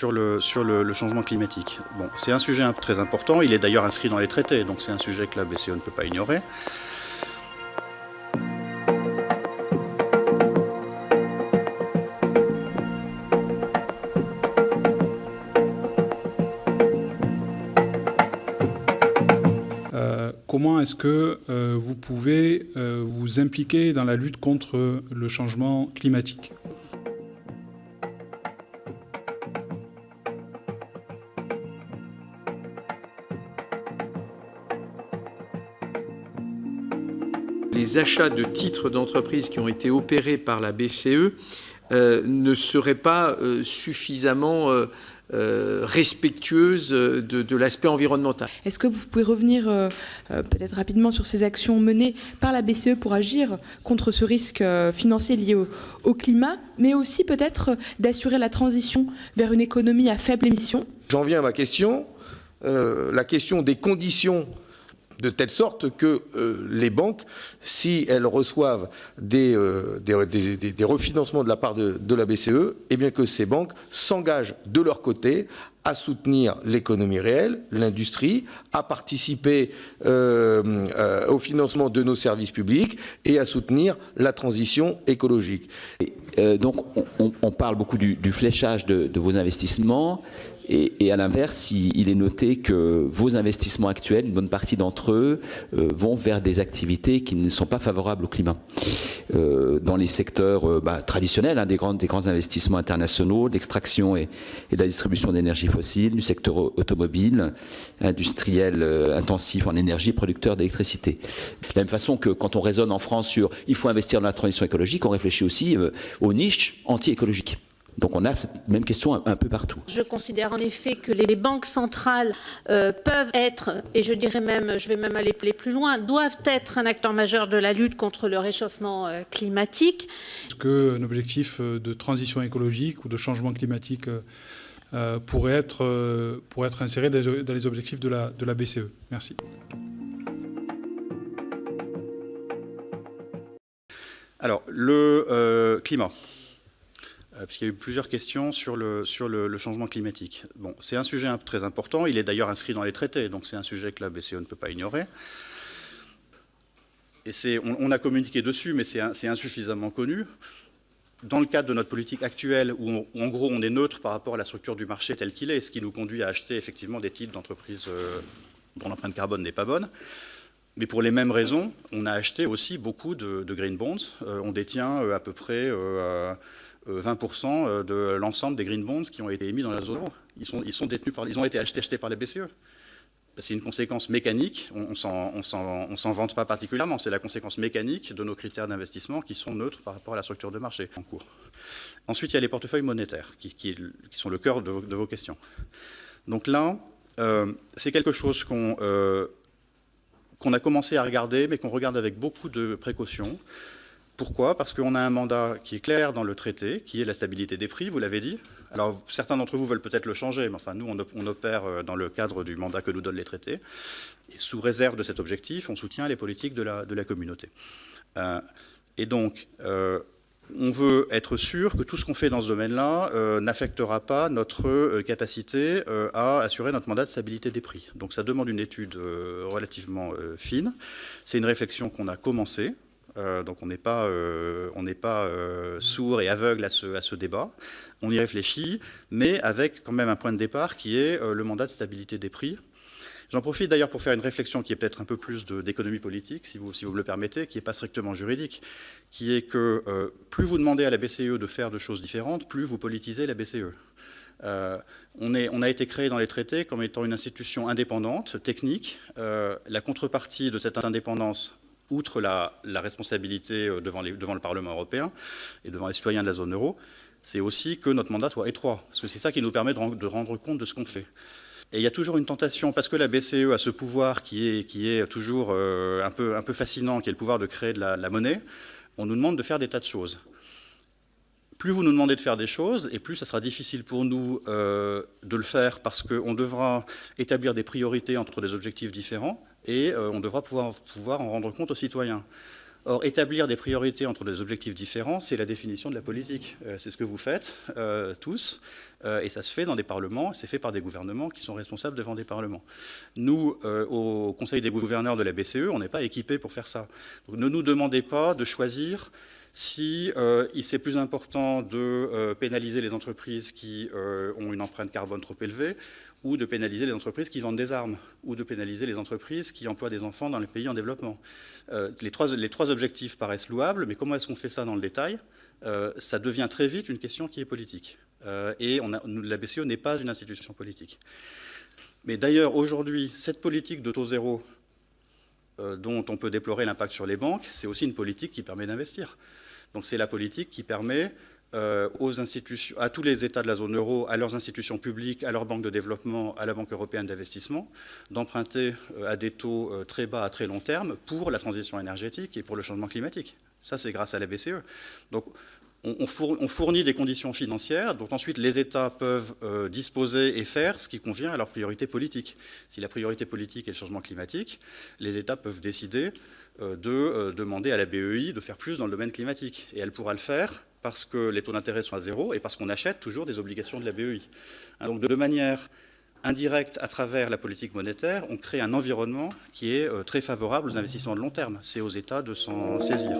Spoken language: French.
Sur le, changement climatique. Bon, c'est un sujet très important, il est d'ailleurs inscrit dans les traités, donc c'est un sujet que la BCE ne peut pas ignorer. Euh, comment est-ce que euh, vous pouvez euh, vous impliquer dans la lutte contre le changement climatique? Les achats de titres d'entreprise qui ont été opérés par la BCE euh, ne seraient pas euh, suffisamment euh, euh, respectueuses de, de l'aspect environnemental. Est-ce que vous pouvez revenir peut-être rapidement sur ces actions menées par la BCE pour agir contre ce risque euh, financier lié au, au, climat, mais aussi peut-être d'assurer la transition vers une économie à faible émission? J'en viens à ma question, euh, la question des conditions de telle sorte que euh, les banques, si elles reçoivent des, euh, refinancements de la part de, la BCE, eh bien que ces banques s'engagent de leur côté à soutenir l'économie réelle, l'industrie, à participer euh, au financement de nos services publics et à soutenir la transition écologique. Donc on, parle beaucoup du, fléchage de, vos investissements et, à l'inverse, il, est noté que vos investissements actuels, une bonne partie d'entre eux, euh, vont vers des activités qui ne sont pas favorables au climat. Euh, dans les secteurs euh, bah, traditionnels, hein, des, grands, investissements internationaux, l'extraction et, et, la distribution d'énergie fossile, du secteur automobile, industriel intensif en énergie, producteur d'électricité. De la même façon que quand on raisonne en France sur il faut investir dans la transition écologique, on réfléchit aussi aux niches anti-écologiques. Donc on a cette même question un, un, peu partout. Je considère en effet que les, banques centrales euh, peuvent être, et je dirais même, je vais même aller plus loin, doivent être un acteur majeur de la lutte contre le réchauffement euh, climatique. Est-ce qu'un objectif euh, de transition écologique ou de changement climatique euh, pourrait, être, euh, pourrait être inséré dans les objectifs de la, de la BCE Merci. Alors, le euh, climat. Euh, puisqu'il y a eu plusieurs questions sur le, changement climatique. Bon, c'est un sujet très important, il est d'ailleurs inscrit dans les traités, donc c'est un sujet que la BCE ne peut pas ignorer. Et on, on, a communiqué dessus, mais c'est insuffisamment connu. Dans le cadre de notre politique actuelle, où, en gros on est neutre par rapport à la structure du marché tel qu'il est, ce qui nous conduit à acheter effectivement des titres d'entreprises euh, dont l'empreinte carbone n'est pas bonne, mais pour les mêmes raisons, on a acheté aussi beaucoup de, green bonds. Euh, on détient à peu près 20% euh, de l'ensemble des green bonds qui ont été émis dans la zone euro. Ils, sont, détenus par, ils ont été achetés, par la BCE. C'est une conséquence mécanique, on ne s'en vante pas particulièrement, c'est la conséquence mécanique de nos critères d'investissement qui sont neutres par rapport à la structure de marché en cours. Ensuite, il y a les portefeuilles monétaires qui, sont le cœur de, vos questions. Donc là, euh, c'est quelque chose qu'on euh, qu a commencé à regarder, mais qu'on regarde avec beaucoup de précautions. Pourquoi? Parce qu'on a un mandat qui est clair dans le traité, qui est la stabilité des prix, vous l'avez dit. Alors, certains d'entre vous veulent peut-être le changer, mais enfin, nous, on, opère euh, dans le cadre du mandat que nous donnent les traités. Et sous réserve de cet objectif, on soutient les politiques de la, communauté. Euh, et donc, euh, on veut être sûr que tout ce qu'on fait dans ce domaine-là n'affectera pas notre capacité à assurer notre mandat de stabilité des prix. Donc ça demande une étude relativement fine. C'est une réflexion qu'on a commencée. Euh, donc on n'est pas, euh, euh, sourd et aveugle à ce, débat. On y réfléchit, mais avec quand même un point de départ qui est le mandat de stabilité des prix. J'en profite d'ailleurs pour faire une réflexion qui est peut-être un peu plus d'économie politique, si vous, me le permettez, qui n'est pas strictement juridique, qui est que plus vous demandez à la BCE de faire de choses différentes, plus vous politisez la BCE. On, a été créé dans les traités comme étant une institution indépendante, technique. La contrepartie de cette indépendance outre la, responsabilité euh, devant, le Parlement européen et devant les citoyens de la zone euro, c'est aussi que notre mandat soit étroit, parce que c'est ça qui nous permet de, rendre, compte de ce qu'on fait. Et il y a toujours une tentation, parce que la BCE a ce pouvoir qui est, qui est toujours euh, un, peu, fascinant, qui est le pouvoir de créer de la, monnaie, on nous demande de faire des tas de choses. Plus vous nous demandez de faire des choses, et plus ça sera difficile pour nous euh, de le faire, parce qu'on devra établir des priorités entre des objectifs différents, et euh, on devra pouvoir, en rendre compte aux citoyens. Or, établir des priorités entre des objectifs différents, c'est la définition de la politique. Euh, c'est ce que vous faites tous, et ça se fait dans des parlements, c'est fait par des gouvernements qui sont responsables devant des parlements. Nous, au Conseil des gouverneurs de la BCE, on n'est pas équipés pour faire ça. Ne nous demandez pas de choisir si c'est plus important de pénaliser les entreprises qui ont une empreinte carbone trop élevée ou de pénaliser les entreprises qui vendent des armes, ou de pénaliser les entreprises qui emploient des enfants dans les pays en développement. Euh, les, trois, objectifs paraissent louables, mais comment est-ce qu'on fait ça dans le détail? Euh, Ça devient très vite une question qui est politique. Euh, et la BCE n'est pas une institution politique. Mais d'ailleurs, aujourd'hui, cette politique de taux zéro, dont on peut déplorer l'impact sur les banques, c'est aussi une politique qui permet d'investir. Donc c'est la politique qui permet euh, aux institutions, à tous les États de la zone euro, à leurs institutions publiques, à leurs banques de développement, à la Banque européenne d'investissement, d'emprunter euh, à des taux euh, très bas à très long terme pour la transition énergétique et pour le changement climatique. Ça, c'est grâce à la BCE. Donc, on fournit des conditions financières dont ensuite les États peuvent disposer et faire ce qui convient à leur priorité politique. Si la priorité politique est le changement climatique, les États peuvent décider de demander à la BEI de faire plus dans le domaine climatique. Et elle pourra le faire parce que les taux d'intérêt sont à zéro et parce qu'on achète toujours des obligations de la BEI. Hein, donc de manière indirecte, à travers la politique monétaire, on crée un environnement qui est euh, très favorable aux investissements de long terme. C'est aux États de s'en saisir.